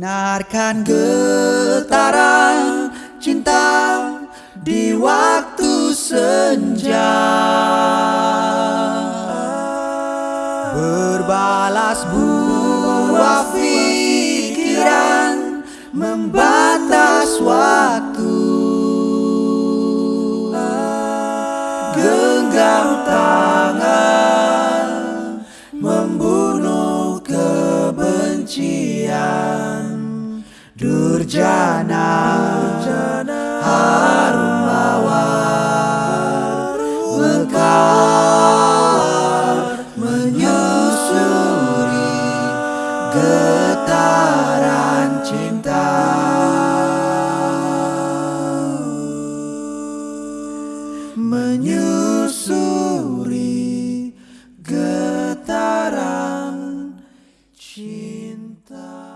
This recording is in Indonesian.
Dengarkan getaran cinta di waktu senja. Berbalas buah pikiran membatas waktu. Genggam tangan membunuh Durjana, Durjana Harum Mawar Mekar Menyusuri Getaran cinta Menyusuri Getaran cinta.